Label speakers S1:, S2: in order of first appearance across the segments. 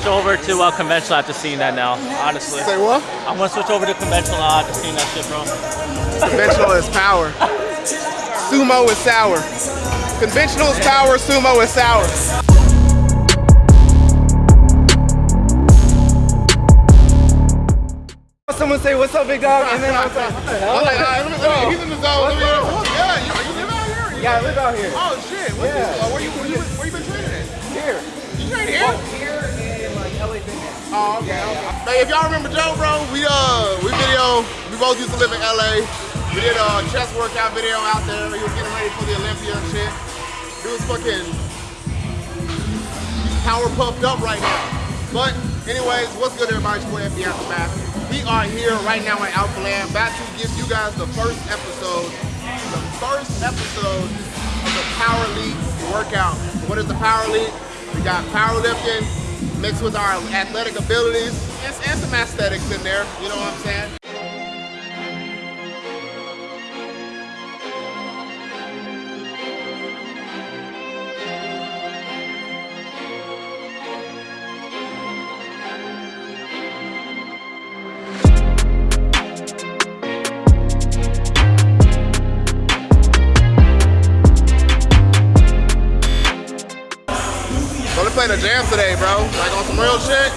S1: switch over to uh, conventional after seeing that now, honestly.
S2: Say what?
S1: I'm gonna switch over to conventional after seeing that shit, bro.
S2: Conventional is power. Sumo is sour. Conventional is power, sumo is sour. someone say, what's up, big dog? And then I was like, what the hell?
S3: Like, nah, let me, let me, he's in the zone. Yeah, you, you live out here?
S2: Yeah, I live out here.
S3: Oh, shit. What's
S2: yeah.
S3: this? Uh, where, you, where, you, where you been training at?
S2: Here.
S3: You train here?
S2: Here
S3: Oh, okay, yeah, okay. If y'all remember Joe, bro, we uh, we video, we both used to live in LA. We did a chest workout video out there. He was getting ready for the Olympia and shit. He was fucking power puffed up right now. But anyways, what's good everybody? It's boy FB Aftermath. We are here right now at Alphaland, about to give you guys the first episode, the first episode of the Power League workout. What is the Power League? We got powerlifting, mixed with our athletic abilities and, and some aesthetics in there, you know what I'm saying? played a jam today, bro. Like on some real shit.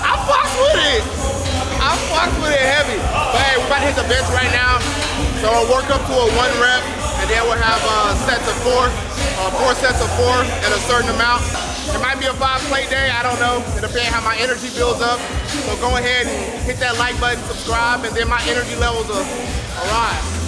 S3: I fuck with it. I fuck with it heavy. But hey, we're about to hit the bench right now. So we'll work up to a one rep, and then we'll have uh, sets of four, uh, four sets of four at a certain amount. It might be a five plate day, I don't know. It depends how my energy builds up. So go ahead and hit that like button, subscribe, and then my energy levels will arrive.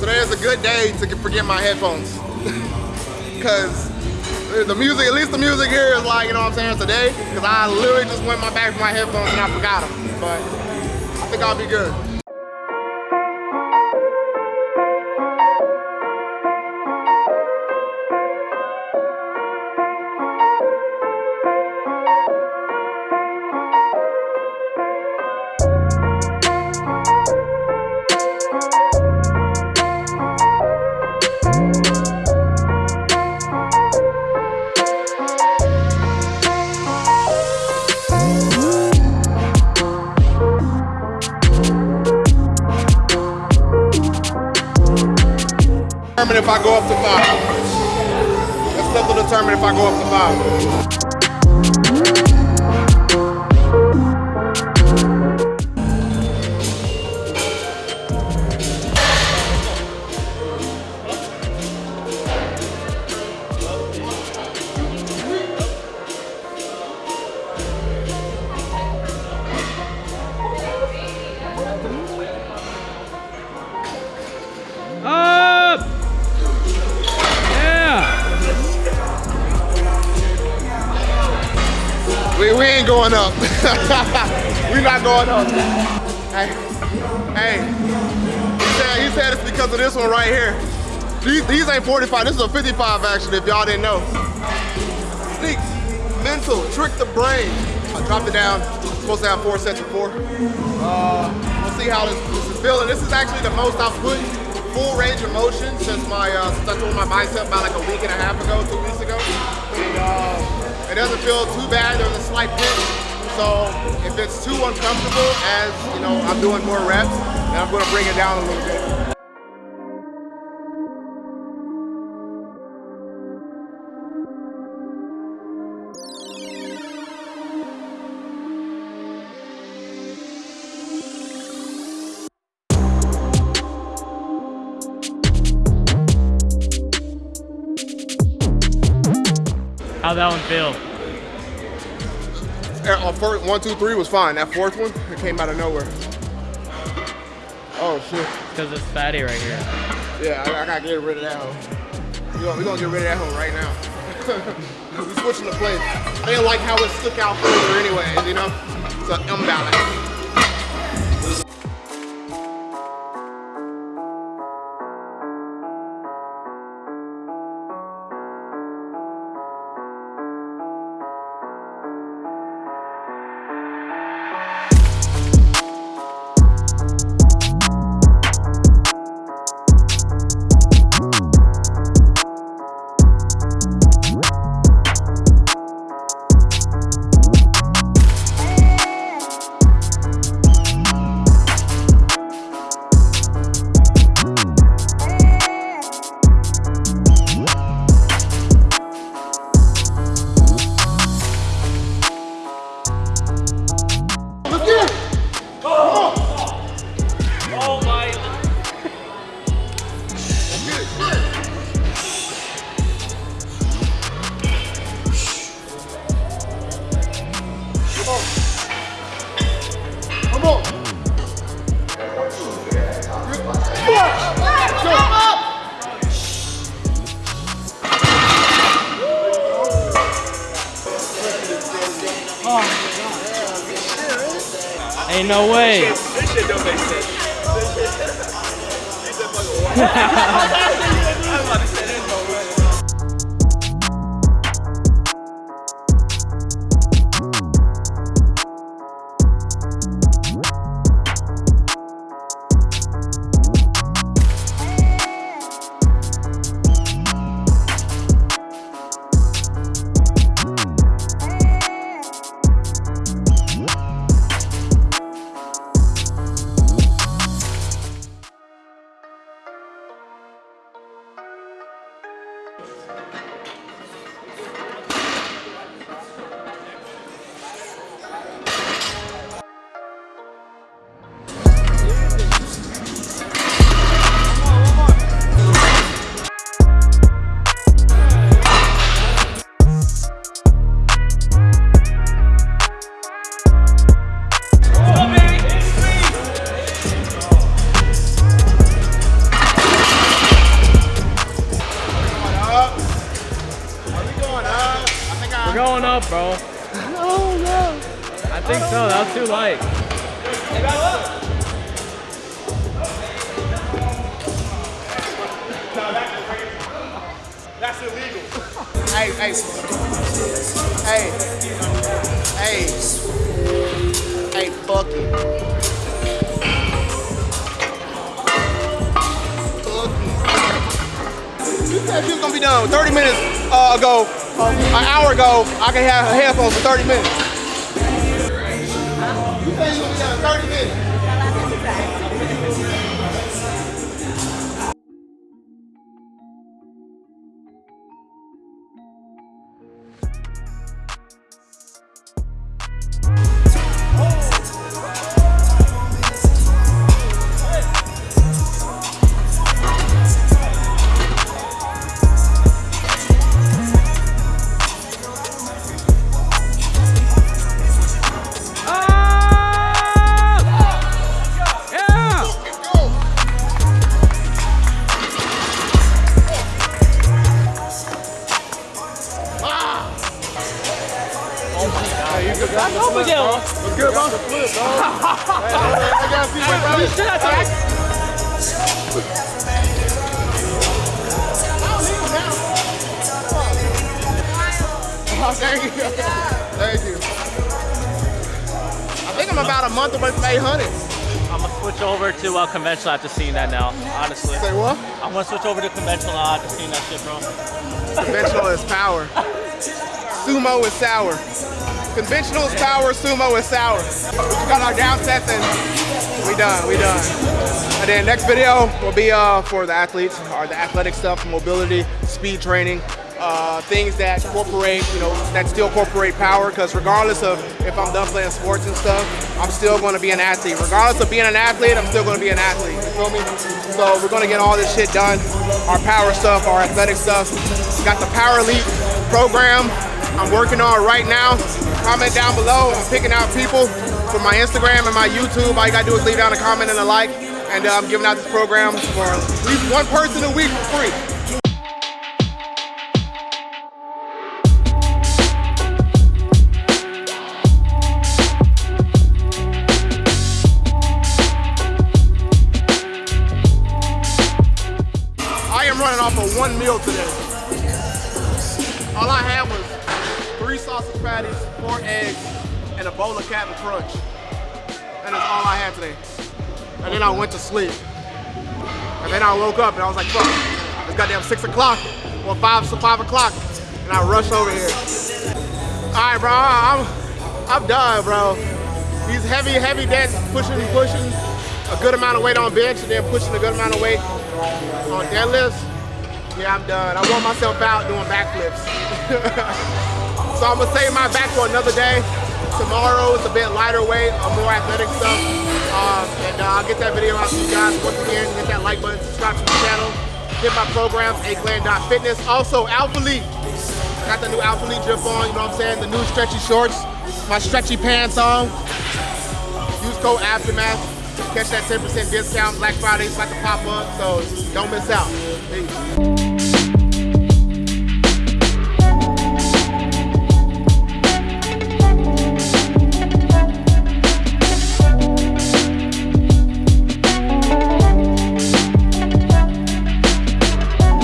S3: Today is a good day to forget my headphones. Cause the music, at least the music here is like, you know what I'm saying, today. Cause I literally just went my back for my headphones and I forgot them. But I think I'll be good. if I go up to five. That's set to determine if I go up to five. We, ain't going up. we not going up. Hey, hey. He said, he said it's because of this one right here. These, these ain't 45, this is a 55 actually. if y'all didn't know. Sneak, mental, trick the brain. I dropped it down, supposed to have four sets of four. Uh, we'll see how this, this is feeling. This is actually the most I've put full range of motion since my uh, since I tore my bicep about like a week and a half ago, two weeks ago. And, uh, it doesn't feel too bad. There's a slight pinch. So if it's too uncomfortable, as you know, I'm doing more reps, then I'm going to bring it down a little bit.
S1: How'd that one feel?
S3: Uh, uh, First, one, two, three was fine. That fourth one, it came out of nowhere. Oh, shit.
S1: Because it's fatty right here.
S3: Yeah, I, I gotta get rid of that hoe. We're we gonna get rid of that hoe right now. we switching the play. I didn't like how it stuck out further anyway, you know? It's an imbalance.
S4: Ain't no way.
S3: This shit don't make sense.
S4: think so. That was too light.
S3: That's illegal.
S1: Hey, hey, hey, hey, hey, fuck it. Fuck it. You said you was gonna be done 30 minutes uh, ago, uh, an hour ago. I can have headphones for 30 minutes. You said you was gonna be done 30 minutes. Flip, dog. hey, I gotta see what bro. Oh, thank you. Thank you. I think I'm about a month away from 800.
S4: I'm gonna switch over to uh, conventional after seeing that now. Honestly,
S1: Say what?
S4: I'm gonna switch over to conventional after seeing that shit, bro.
S3: Conventional is power. Sumo is sour. Conventional is power, sumo is sour. We got our down sets and we done, we done. And then next video will be uh, for the athletes, or the athletic stuff, mobility, speed training, uh, things that incorporate, you know, that still incorporate power. Because regardless of if I'm done playing sports and stuff, I'm still going to be an athlete. Regardless of being an athlete, I'm still going to be an athlete. You feel me? So we're going to get all this shit done. Our power stuff, our athletic stuff. Got the Power Elite program I'm working on right now. Comment down below. I'm picking out people from my Instagram and my YouTube. All you gotta do is leave down a comment and a like. And uh, I'm giving out this program for at least one person a week for free. Crunch. And that's all I had today. And then I went to sleep. And then I woke up and I was like, fuck, it's goddamn six o'clock or five, so five o'clock. And I rushed over here. All right, bro, I'm, I'm done, bro. These heavy, heavy deadlifts, pushing, pushing a good amount of weight on bench and then pushing a good amount of weight on deadlifts. Yeah, I'm done. I wore myself out doing backflips. so I'm gonna save my back for another day. Tomorrow is a bit lighter weight, more athletic stuff. Um, and uh, I'll get that video out to you guys. Once again, hit that like button, subscribe to the channel. Hit my programs, aclan.fitness. Also, Alphalete. Got the new Alphalete drip on, you know what I'm saying? The new stretchy shorts, my stretchy pants on. Use code Aftermath. Catch that 10% discount. Black Friday is about to pop up, so don't miss out. Peace.